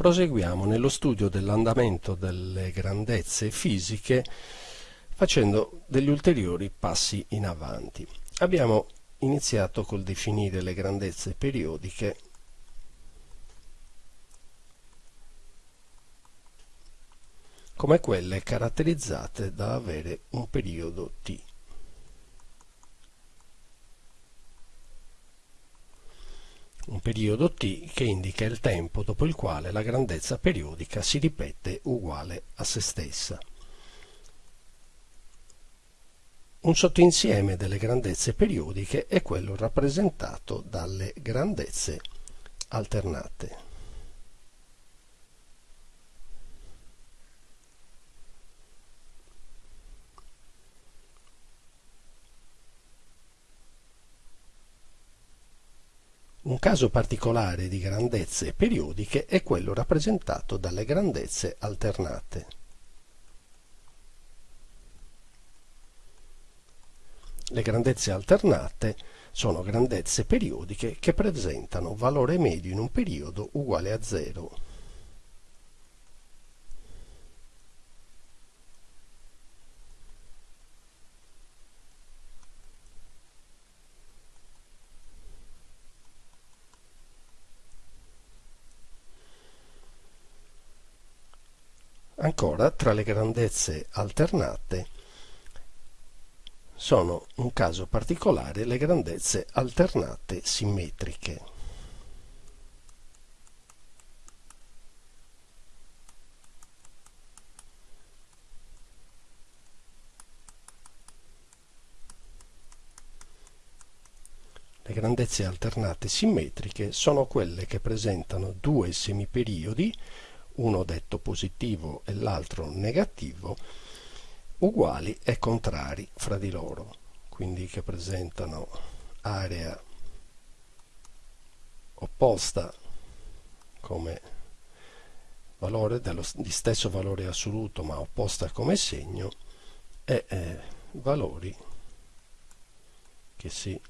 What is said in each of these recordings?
proseguiamo nello studio dell'andamento delle grandezze fisiche facendo degli ulteriori passi in avanti. Abbiamo iniziato col definire le grandezze periodiche come quelle caratterizzate da avere un periodo t. un periodo t che indica il tempo dopo il quale la grandezza periodica si ripete uguale a se stessa. Un sottoinsieme delle grandezze periodiche è quello rappresentato dalle grandezze alternate. Un caso particolare di grandezze periodiche è quello rappresentato dalle grandezze alternate. Le grandezze alternate sono grandezze periodiche che presentano valore medio in un periodo uguale a 0 Ancora, tra le grandezze alternate sono un caso particolare le grandezze alternate simmetriche. Le grandezze alternate simmetriche sono quelle che presentano due semiperiodi uno detto positivo e l'altro negativo, uguali e contrari fra di loro, quindi che presentano area opposta come valore dello, di stesso valore assoluto ma opposta come segno e eh, valori che si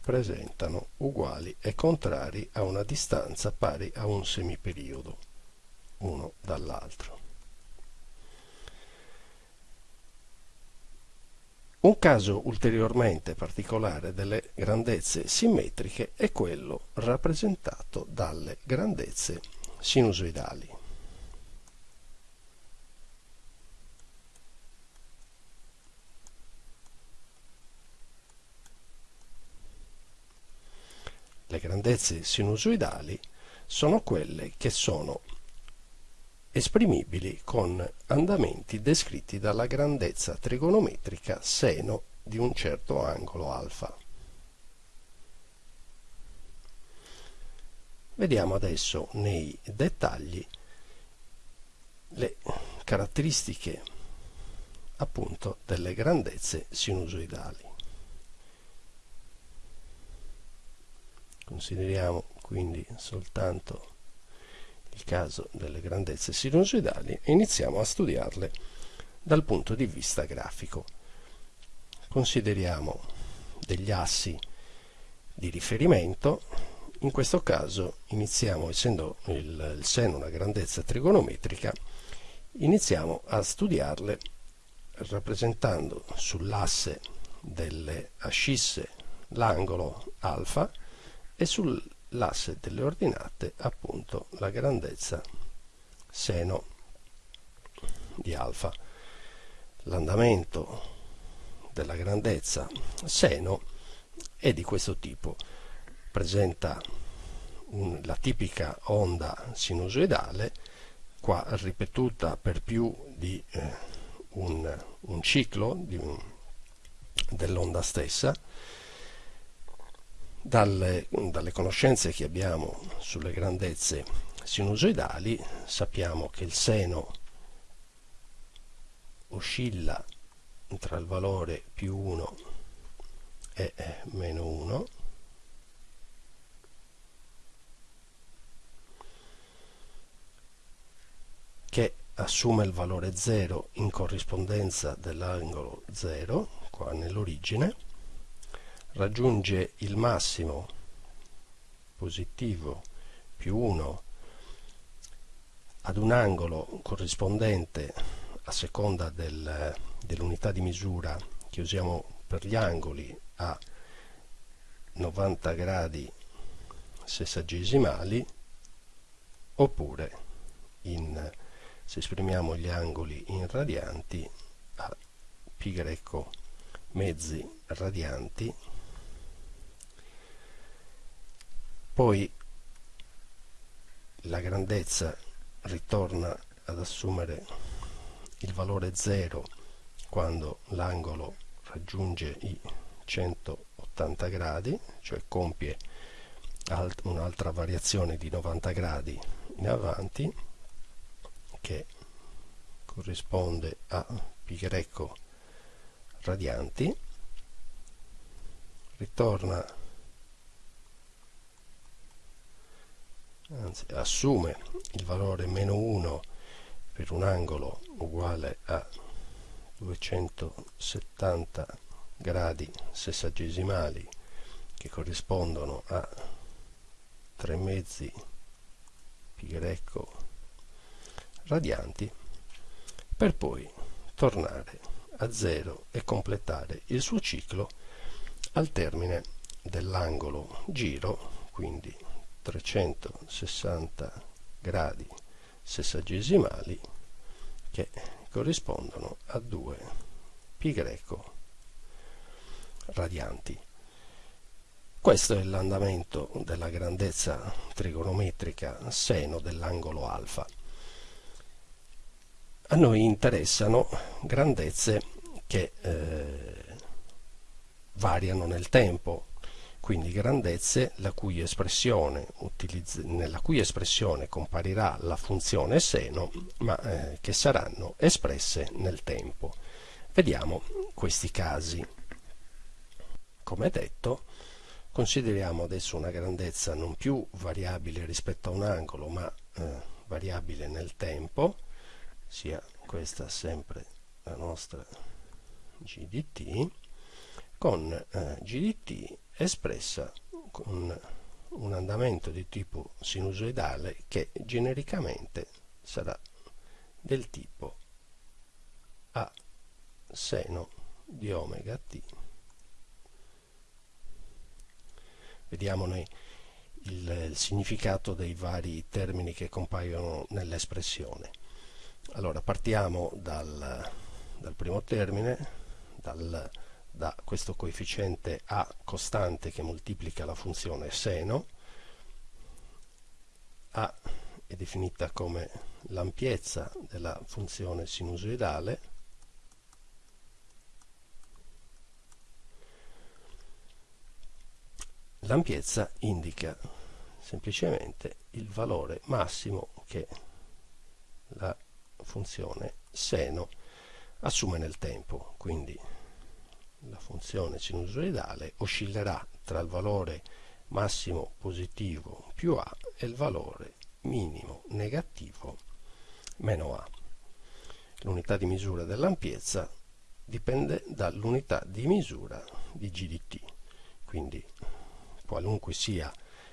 presentano uguali e contrari a una distanza pari a un semiperiodo uno dall'altro. Un caso ulteriormente particolare delle grandezze simmetriche è quello rappresentato dalle grandezze sinusoidali. Le grandezze sinusoidali sono quelle che sono esprimibili con andamenti descritti dalla grandezza trigonometrica seno di un certo angolo alfa. Vediamo adesso nei dettagli le caratteristiche appunto delle grandezze sinusoidali. Consideriamo quindi soltanto il caso delle grandezze sinusoidali e iniziamo a studiarle dal punto di vista grafico. Consideriamo degli assi di riferimento, in questo caso iniziamo, essendo il, il seno una grandezza trigonometrica, iniziamo a studiarle rappresentando sull'asse delle ascisse l'angolo alfa e sul l'asse delle ordinate appunto la grandezza seno di alfa. L'andamento della grandezza seno è di questo tipo. Presenta un, la tipica onda sinusoidale qua ripetuta per più di eh, un, un, ciclo dell'onda stessa dalle, dalle conoscenze che abbiamo sulle grandezze sinusoidali sappiamo che il seno oscilla tra il valore più 1 e meno 1 che assume il valore 0 in corrispondenza dell'angolo 0 qua nell'origine raggiunge il massimo positivo più 1 ad un angolo corrispondente a seconda del, dell'unità di misura che usiamo per gli angoli a 90 gradi sessagesimali oppure in, se esprimiamo gli angoli in radianti a greco mezzi radianti poi la grandezza ritorna ad assumere il valore 0 quando l'angolo raggiunge i 180 gradi, cioè compie un'altra variazione di 90 gradi in avanti che corrisponde a pi greco radianti ritorna anzi assume il valore meno 1 per un angolo uguale a 270 gradi sessagesimali che corrispondono a 3 mezzi pi greco radianti per poi tornare a zero e completare il suo ciclo al termine dell'angolo giro quindi 360 gradi sessagesimali che corrispondono a 2 pi greco radianti. Questo è l'andamento della grandezza trigonometrica seno dell'angolo alfa. A noi interessano grandezze che eh, variano nel tempo, quindi grandezze cui nella cui espressione comparirà la funzione seno, ma eh, che saranno espresse nel tempo. Vediamo questi casi. Come detto, consideriamo adesso una grandezza non più variabile rispetto a un angolo, ma eh, variabile nel tempo, sia questa sempre la nostra GDT, con eh, GDT espressa con un andamento di tipo sinusoidale che genericamente sarà del tipo a seno di omega t. Vediamone il, il significato dei vari termini che compaiono nell'espressione. Allora partiamo dal, dal primo termine, dal da questo coefficiente a costante che moltiplica la funzione seno. A è definita come l'ampiezza della funzione sinusoidale. L'ampiezza indica semplicemente il valore massimo che la funzione seno assume nel tempo quindi la funzione sinusoidale oscillerà tra il valore massimo positivo più A e il valore minimo negativo meno A. L'unità di misura dell'ampiezza dipende dall'unità di misura di GDT, quindi qualunque sia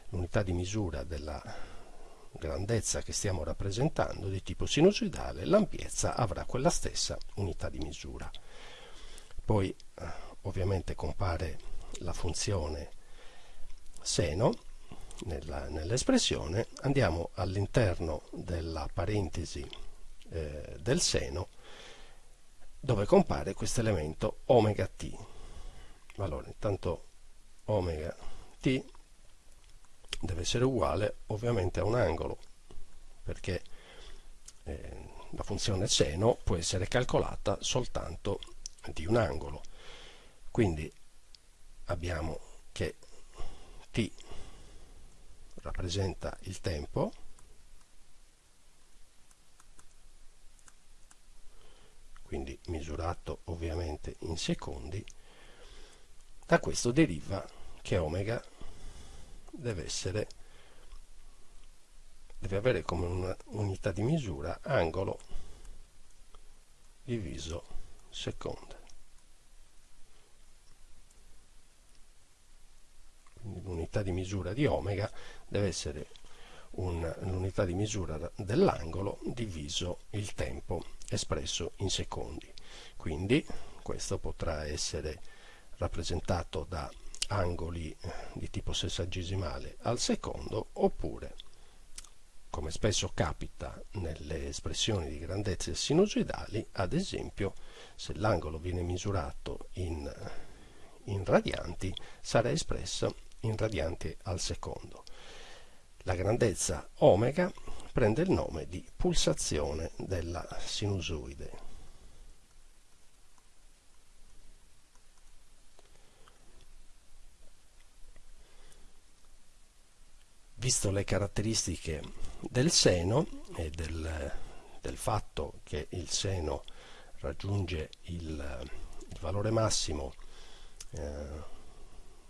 l'unità di misura della grandezza che stiamo rappresentando di tipo sinusoidale, l'ampiezza avrà quella stessa unità di misura. Poi ovviamente compare la funzione seno nell'espressione, andiamo all'interno della parentesi eh, del seno dove compare questo elemento omega t. Allora, intanto omega t deve essere uguale ovviamente a un angolo perché eh, la funzione seno può essere calcolata soltanto di un angolo. Quindi abbiamo che t rappresenta il tempo quindi misurato ovviamente in secondi. Da questo deriva che omega deve essere deve avere come unità di misura angolo diviso quindi l'unità di misura di omega deve essere l'unità di misura dell'angolo diviso il tempo espresso in secondi. Quindi questo potrà essere rappresentato da angoli eh, di tipo sessagesimale al secondo oppure come spesso capita nelle espressioni di grandezze sinusoidali ad esempio se l'angolo viene misurato in, in radianti sarà espresso in radianti al secondo. La grandezza omega prende il nome di pulsazione della sinusoide visto le caratteristiche del seno e del, del fatto che il seno raggiunge il, il valore massimo eh,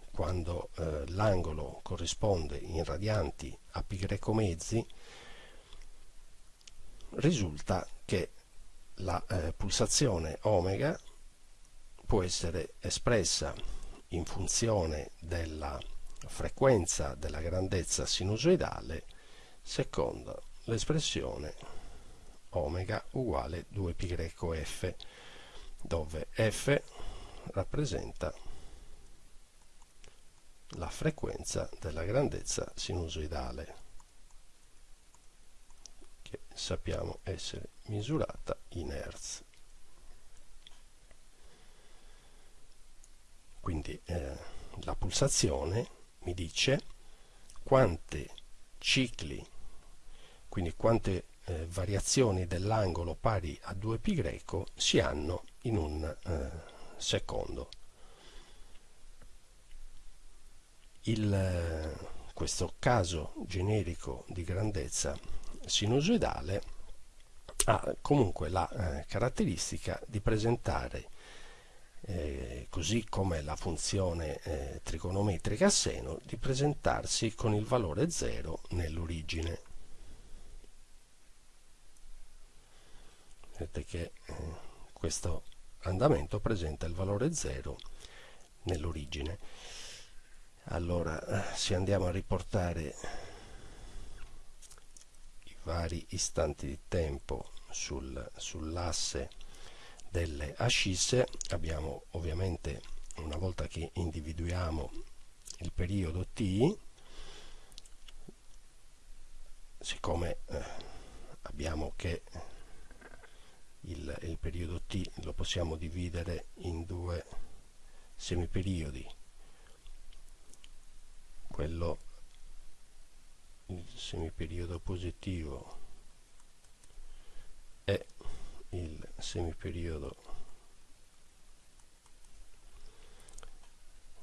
quando eh, l'angolo corrisponde in radianti a greco mezzi risulta che la eh, pulsazione omega può essere espressa in funzione della frequenza della grandezza sinusoidale secondo l'espressione omega uguale 2πf dove f rappresenta la frequenza della grandezza sinusoidale che sappiamo essere misurata in Hertz. Quindi eh, la pulsazione mi dice quante cicli, quindi quante eh, variazioni dell'angolo pari a 2π greco si hanno in un eh, secondo. Il, eh, questo caso generico di grandezza sinusoidale ha comunque la eh, caratteristica di presentare eh, così come la funzione eh, trigonometrica seno, di presentarsi con il valore 0 nell'origine. Vedete che eh, questo andamento presenta il valore 0 nell'origine. Allora, se andiamo a riportare i vari istanti di tempo sul, sull'asse delle ascisse. Abbiamo ovviamente una volta che individuiamo il periodo t siccome eh, abbiamo che il, il periodo t lo possiamo dividere in due semiperiodi. Quello il semiperiodo positivo il semiperiodo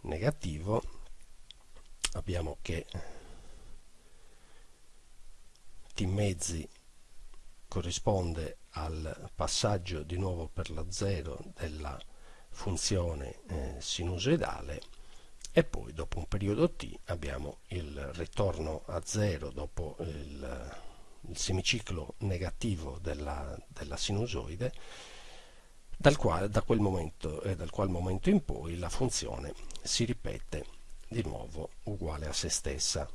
negativo abbiamo che t mezzi corrisponde al passaggio di nuovo per la 0 della funzione eh, sinusoidale e poi dopo un periodo t abbiamo il ritorno a 0 dopo il il semiciclo negativo della, della sinusoide dal quale, da quel momento e dal qual momento in poi la funzione si ripete di nuovo uguale a se stessa